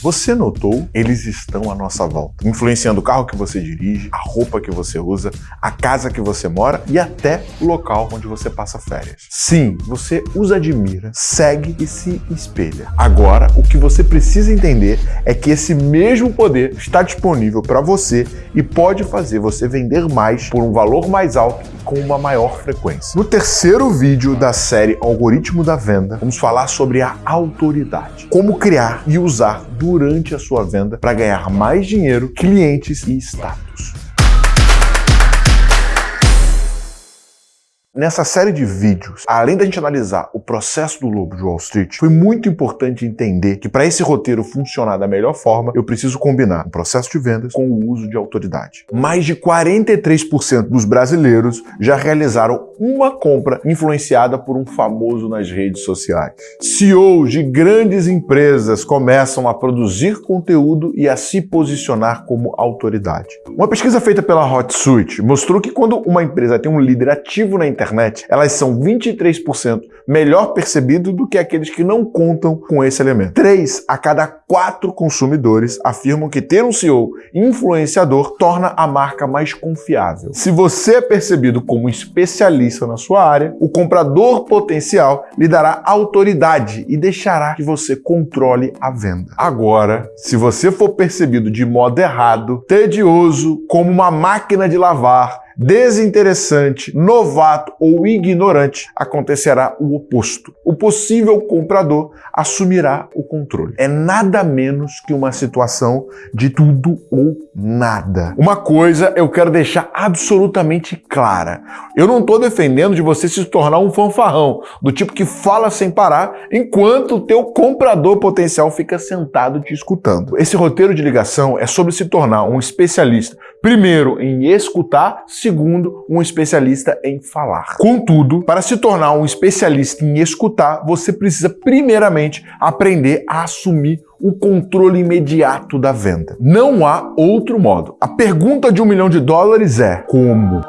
Você notou? Eles estão à nossa volta, influenciando o carro que você dirige, a roupa que você usa, a casa que você mora e até o local onde você passa férias. Sim, você os admira, segue e se espelha. Agora, o que você precisa entender é que esse mesmo poder está disponível para você e pode fazer você vender mais por um valor mais alto e com uma maior frequência. No terceiro vídeo da série Algoritmo da Venda, vamos falar sobre a autoridade, como criar e usar durante a sua venda para ganhar mais dinheiro, clientes e status. Nessa série de vídeos, além da gente analisar o processo do lobo de Wall Street, foi muito importante entender que para esse roteiro funcionar da melhor forma, eu preciso combinar o processo de vendas com o uso de autoridade. Mais de 43% dos brasileiros já realizaram uma compra influenciada por um famoso nas redes sociais. CEOs de grandes empresas começam a produzir conteúdo e a se posicionar como autoridade. Uma pesquisa feita pela HotSuite mostrou que quando uma empresa tem um líder ativo na internet, internet, elas são 23% melhor percebido do que aqueles que não contam com esse elemento. 3 a cada 4 consumidores afirmam que ter um CEO influenciador torna a marca mais confiável. Se você é percebido como especialista na sua área, o comprador potencial lhe dará autoridade e deixará que você controle a venda. Agora, se você for percebido de modo errado, tedioso, como uma máquina de lavar, desinteressante, novato ou ignorante, acontecerá o oposto. O possível comprador assumirá o controle. É nada menos que uma situação de tudo ou nada. Uma coisa eu quero deixar absolutamente clara. Eu não estou defendendo de você se tornar um fanfarrão, do tipo que fala sem parar, enquanto o teu comprador potencial fica sentado te escutando. Esse roteiro de ligação é sobre se tornar um especialista, primeiro em escutar, segundo, um especialista em falar. Contudo, para se tornar um especialista em escutar, você precisa primeiramente aprender a assumir o controle imediato da venda. Não há outro modo. A pergunta de um milhão de dólares é como?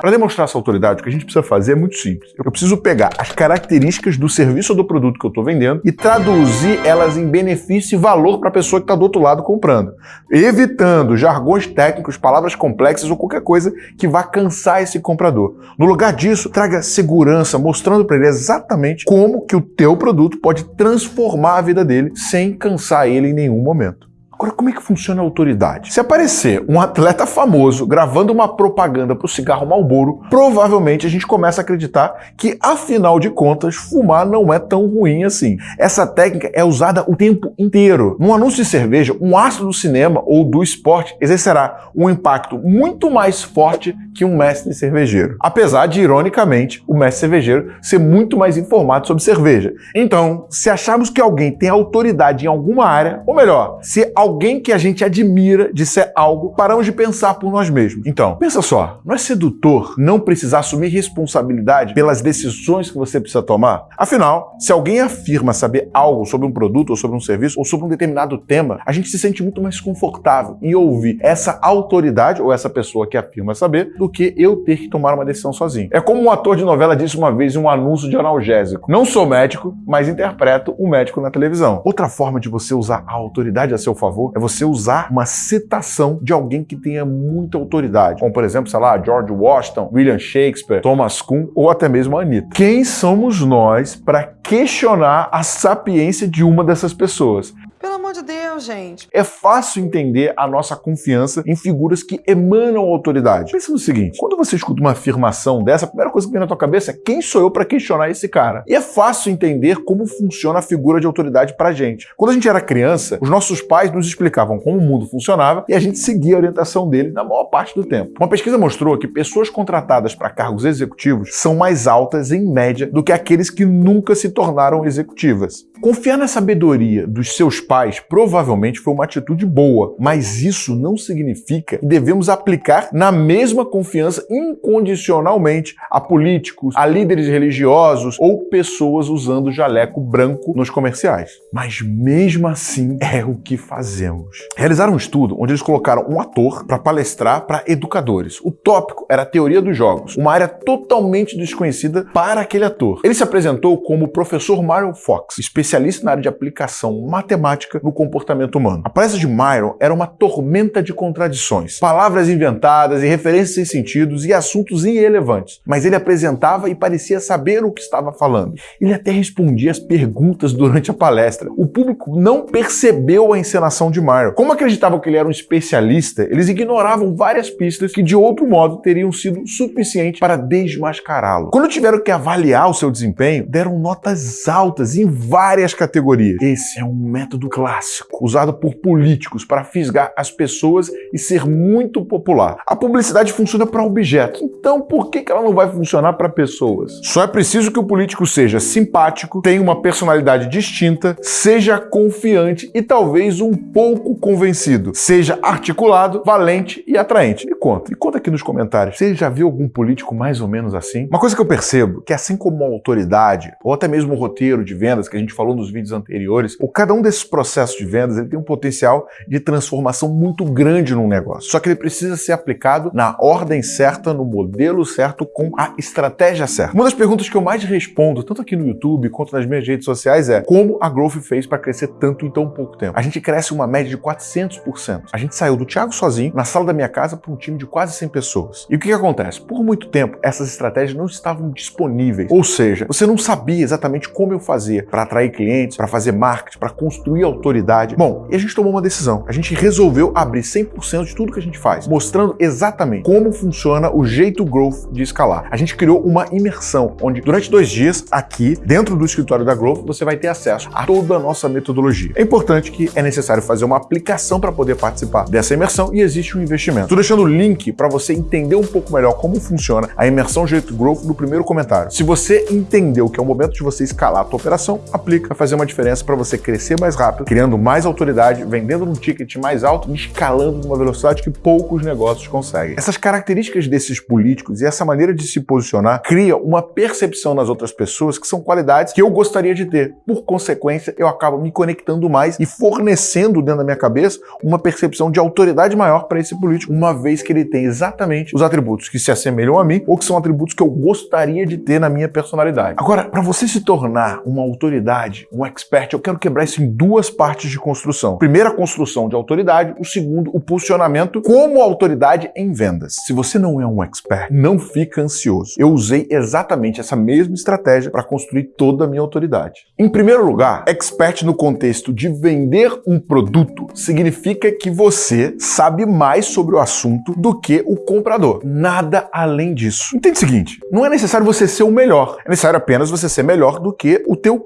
Para demonstrar essa autoridade, o que a gente precisa fazer é muito simples. Eu preciso pegar as características do serviço ou do produto que eu estou vendendo e traduzir elas em benefício e valor para a pessoa que está do outro lado comprando, evitando jargões técnicos, palavras complexas ou qualquer coisa que vá cansar esse comprador. No lugar disso, traga segurança, mostrando para ele exatamente como que o teu produto pode transformar a vida dele sem cansar ele em nenhum momento. Agora, como é que funciona a autoridade? Se aparecer um atleta famoso gravando uma propaganda para o cigarro Marlboro, provavelmente a gente começa a acreditar que, afinal de contas, fumar não é tão ruim assim. Essa técnica é usada o tempo inteiro. Num anúncio de cerveja, um astro do cinema ou do esporte exercerá um impacto muito mais forte que um mestre cervejeiro. Apesar de, ironicamente, o mestre cervejeiro ser muito mais informado sobre cerveja. Então, se acharmos que alguém tem autoridade em alguma área, ou melhor, se que a gente admira disser algo, paramos de pensar por nós mesmos. Então, pensa só, não é sedutor não precisar assumir responsabilidade pelas decisões que você precisa tomar? Afinal, se alguém afirma saber algo sobre um produto ou sobre um serviço ou sobre um determinado tema, a gente se sente muito mais confortável em ouvir essa autoridade ou essa pessoa que afirma saber do que eu ter que tomar uma decisão sozinho. É como um ator de novela disse uma vez em um anúncio de analgésico. Não sou médico, mas interpreto um médico na televisão. Outra forma de você usar a autoridade a seu favor favor, é você usar uma citação de alguém que tenha muita autoridade. Como, por exemplo, sei lá, George Washington, William Shakespeare, Thomas Kuhn ou até mesmo a Anitta. Quem somos nós para questionar a sapiência de uma dessas pessoas? Pelo amor de Deus, gente. É fácil entender a nossa confiança em figuras que emanam autoridade. Pensa no seguinte, quando você escuta uma afirmação dessa, a primeira coisa que vem na tua cabeça é quem sou eu para questionar esse cara? E é fácil entender como funciona a figura de autoridade pra gente. Quando a gente era criança, os nossos pais nos explicavam como o mundo funcionava e a gente seguia a orientação dele na maior parte do tempo. Uma pesquisa mostrou que pessoas contratadas para cargos executivos são mais altas em média do que aqueles que nunca se tornaram executivas. Confiar na sabedoria dos seus pais provavelmente foi uma atitude boa, mas isso não significa que devemos aplicar na mesma confiança incondicionalmente a políticos, a líderes religiosos ou pessoas usando jaleco branco nos comerciais. Mas mesmo assim é o que fazemos. Realizaram um estudo onde eles colocaram um ator para palestrar para educadores. O tópico era a teoria dos jogos, uma área totalmente desconhecida para aquele ator. Ele se apresentou como o professor Mario Fox, especialista na área de aplicação matemática no comportamento comportamento humano. A palestra de Myron era uma tormenta de contradições, palavras inventadas e referências sem sentidos e assuntos irrelevantes, mas ele apresentava e parecia saber o que estava falando. Ele até respondia as perguntas durante a palestra. O público não percebeu a encenação de Myron. Como acreditavam que ele era um especialista, eles ignoravam várias pistas que de outro modo teriam sido suficientes para desmascará-lo. Quando tiveram que avaliar o seu desempenho, deram notas altas em várias categorias. Esse é um método clássico, usado por políticos para fisgar as pessoas e ser muito popular. A publicidade funciona para objetos, então por que ela não vai funcionar para pessoas? Só é preciso que o político seja simpático, tenha uma personalidade distinta, seja confiante e talvez um pouco convencido, seja articulado, valente e atraente. Me conta, me conta aqui nos comentários. Você já viu algum político mais ou menos assim? Uma coisa que eu percebo que assim como a autoridade, ou até mesmo o roteiro de vendas que a gente falou nos vídeos anteriores, ou cada um desses processos de vendas ele tem um potencial de transformação muito grande num negócio. Só que ele precisa ser aplicado na ordem certa, no modelo certo, com a estratégia certa. Uma das perguntas que eu mais respondo, tanto aqui no YouTube quanto nas minhas redes sociais, é como a Growth fez para crescer tanto em tão pouco tempo. A gente cresce uma média de 400%. A gente saiu do Thiago sozinho, na sala da minha casa, para um time de quase 100 pessoas. E o que, que acontece? Por muito tempo, essas estratégias não estavam disponíveis. Ou seja, você não sabia exatamente como eu fazia para atrair clientes, para fazer marketing, para construir autoridade. Bom, e a gente tomou uma decisão. A gente resolveu abrir 100% de tudo que a gente faz, mostrando exatamente como funciona o jeito Growth de escalar. A gente criou uma imersão, onde durante dois dias, aqui, dentro do escritório da Growth, você vai ter acesso a toda a nossa metodologia. É importante que é necessário fazer uma aplicação para poder participar dessa imersão e existe um investimento. Estou deixando o link para você entender um pouco melhor como funciona a imersão Jeito Growth no primeiro comentário. Se você entendeu que é o momento de você escalar a tua operação, aplica, vai fazer uma diferença para você crescer mais rápido, criando mais autoridade, vendendo num ticket mais alto escalando numa velocidade que poucos negócios conseguem. Essas características desses políticos e essa maneira de se posicionar cria uma percepção nas outras pessoas que são qualidades que eu gostaria de ter. Por consequência, eu acabo me conectando mais e fornecendo dentro da minha cabeça uma percepção de autoridade maior para esse político, uma vez que ele tem exatamente os atributos que se assemelham a mim ou que são atributos que eu gostaria de ter na minha personalidade. Agora, para você se tornar uma autoridade, um expert, eu quero quebrar isso em duas partes de construção. Primeiro, a construção de autoridade, o segundo, o posicionamento como autoridade em vendas. Se você não é um expert, não fica ansioso. Eu usei exatamente essa mesma estratégia para construir toda a minha autoridade. Em primeiro lugar, expert no contexto de vender um produto significa que você sabe mais sobre o assunto do que o comprador. Nada além disso. Entende o seguinte, não é necessário você ser o melhor, é necessário apenas você ser melhor do que o teu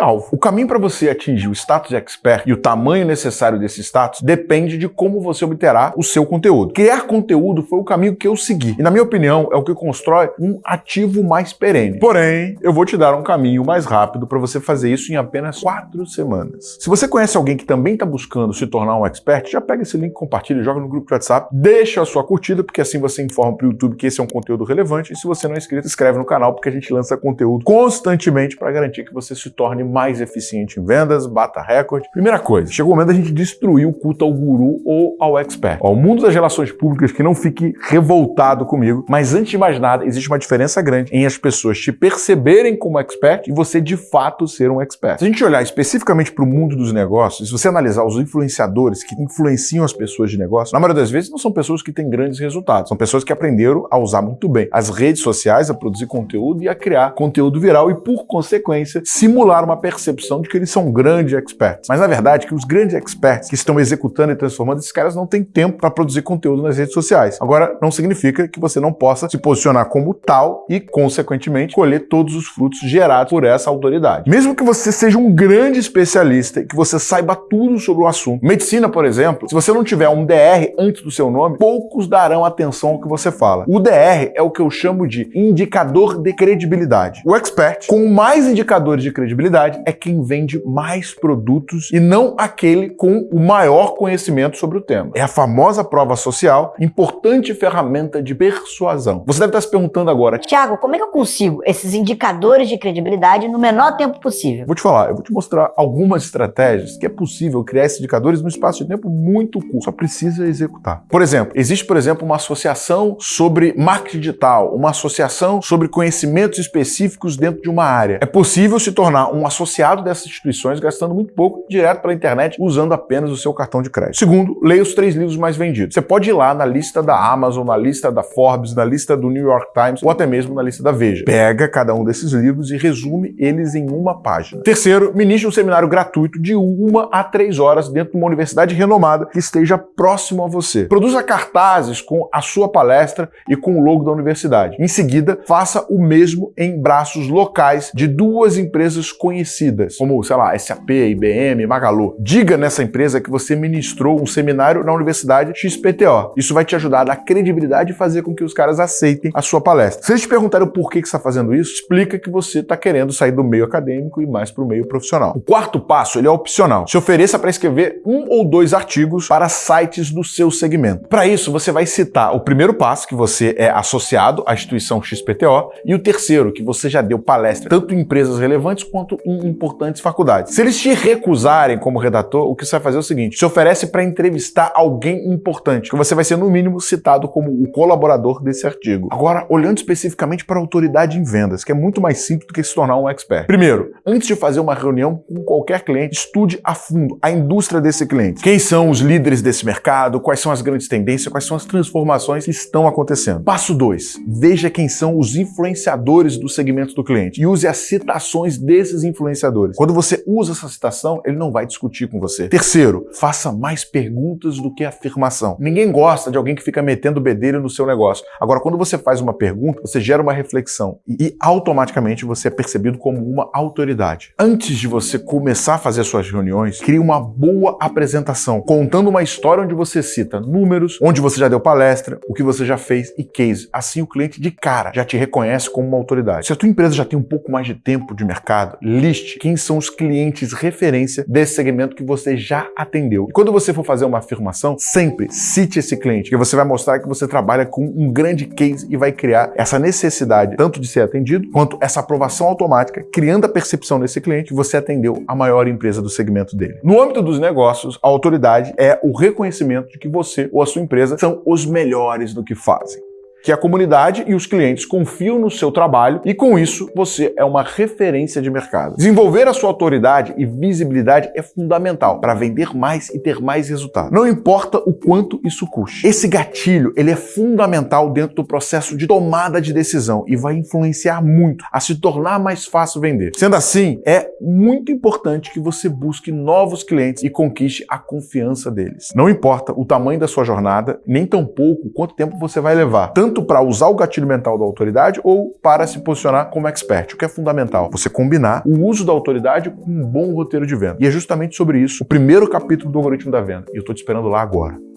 cliente-alvo. O caminho para você atingir o status de expert e o tamanho necessário desse status depende de como você obterá o seu conteúdo. Criar conteúdo foi o caminho que eu segui e, na minha opinião, é o que constrói um ativo mais perene. Porém, eu vou te dar um caminho mais rápido para você fazer isso em apenas quatro semanas. Se você conhece alguém que também está buscando se tornar um expert, já pega esse link, compartilha, joga no grupo de WhatsApp, deixa a sua curtida, porque assim você informa para o YouTube que esse é um conteúdo relevante. E se você não é inscrito, inscreve no canal, porque a gente lança conteúdo constantemente para garantir que você se torne mais eficiente em vendas, bata recorde. Primeira coisa, chegou o momento da gente destruir o culto ao guru ou ao expert. Ó, o mundo das relações públicas que não fique revoltado comigo, mas antes de mais nada, existe uma diferença grande em as pessoas te perceberem como expert e você de fato ser um expert. Se a gente olhar especificamente para o mundo dos negócios, se você analisar os influenciadores que influenciam as pessoas de negócio, na maioria das vezes não são pessoas que têm grandes resultados, são pessoas que aprenderam a usar muito bem as redes sociais, a produzir conteúdo e a criar conteúdo viral e, por consequência, simular uma percepção de que eles são grandes experts. Mas na verdade, que os grandes experts que estão executando e transformando, esses caras não têm tempo para produzir conteúdo nas redes sociais. Agora, não significa que você não possa se posicionar como tal e, consequentemente, colher todos os frutos gerados por essa autoridade. Mesmo que você seja um grande especialista e que você saiba tudo sobre o assunto. Medicina, por exemplo, se você não tiver um DR antes do seu nome, poucos darão atenção ao que você fala. O DR é o que eu chamo de indicador de credibilidade. O expert, com mais indicadores de credibilidade, é quem vende mais produtos e não aquele com o maior conhecimento sobre o tema. É a famosa prova social, importante ferramenta de persuasão. Você deve estar se perguntando agora, Tiago, como é que eu consigo esses indicadores de credibilidade no menor tempo possível? Vou te falar, eu vou te mostrar algumas estratégias que é possível criar esses indicadores num espaço de tempo muito curto. Só precisa executar. Por exemplo, existe, por exemplo, uma associação sobre marketing digital, uma associação sobre conhecimentos específicos dentro de uma área. É possível se tornar um associado dessas instituições gastando muito pouco direto pela internet usando apenas o seu cartão de crédito. Segundo, leia os três livros mais vendidos. Você pode ir lá na lista da Amazon, na lista da Forbes, na lista do New York Times ou até mesmo na lista da Veja. Pega cada um desses livros e resume eles em uma página. Terceiro, ministre um seminário gratuito de uma a três horas dentro de uma universidade renomada que esteja próximo a você. Produza cartazes com a sua palestra e com o logo da universidade. Em seguida, faça o mesmo em braços locais de duas empresas conhecidas, como, sei lá, SAP, IBM, Magalu. Diga nessa empresa que você ministrou um seminário na Universidade XPTO. Isso vai te ajudar a dar credibilidade e fazer com que os caras aceitem a sua palestra. Se eles te perguntarem por que você está fazendo isso, explica que você está querendo sair do meio acadêmico e mais para o meio profissional. O quarto passo ele é opcional. Se ofereça para escrever um ou dois artigos para sites do seu segmento. Para isso, você vai citar o primeiro passo, que você é associado à instituição XPTO, e o terceiro, que você já deu palestra tanto em empresas relevantes quanto em importantes faculdades. Se eles te recusarem como redator, o que você vai fazer é o seguinte: se oferece para entrevistar alguém importante, que você vai ser, no mínimo, citado como o colaborador desse artigo. Agora, olhando especificamente para a autoridade em vendas, que é muito mais simples do que se tornar um expert. Primeiro, antes de fazer uma reunião com qualquer cliente, estude a fundo a indústria desse cliente. Quem são os líderes desse mercado, quais são as grandes tendências, quais são as transformações que estão acontecendo. Passo 2. Veja quem são os influenciadores do segmento do cliente e use as citações desses influenciadores. Quando você usa essa citação, ele não vai discutir com você. Terceiro, faça mais perguntas do que afirmação. Ninguém gosta de alguém que fica metendo bedelho no seu negócio. Agora, quando você faz uma pergunta, você gera uma reflexão e automaticamente você é percebido como uma autoridade. Antes de você começar a fazer suas reuniões, crie uma boa apresentação, contando uma história onde você cita números, onde você já deu palestra, o que você já fez e case. Assim o cliente de cara já te reconhece como uma autoridade. Se a tua empresa já tem um pouco mais de tempo de mercado, liste quem são os clientes referência desse segmento que você já atendeu. E quando você for fazer uma afirmação, sempre cite esse cliente, que você vai mostrar que você trabalha com um grande case e vai criar essa necessidade tanto de ser atendido quanto essa aprovação automática, criando a percepção desse cliente que você atendeu a maior empresa do segmento dele. No âmbito dos negócios, a autoridade é o reconhecimento de que você ou a sua empresa são os melhores do que fazem que a comunidade e os clientes confiam no seu trabalho e com isso você é uma referência de mercado. Desenvolver a sua autoridade e visibilidade é fundamental para vender mais e ter mais resultado. Não importa o quanto isso custe. Esse gatilho, ele é fundamental dentro do processo de tomada de decisão e vai influenciar muito a se tornar mais fácil vender. Sendo assim, é muito importante que você busque novos clientes e conquiste a confiança deles. Não importa o tamanho da sua jornada, nem tampouco quanto tempo você vai levar. Tanto tanto para usar o gatilho mental da autoridade ou para se posicionar como expert. O que é fundamental? Você combinar o uso da autoridade com um bom roteiro de venda. E é justamente sobre isso o primeiro capítulo do algoritmo da venda. E eu estou te esperando lá agora.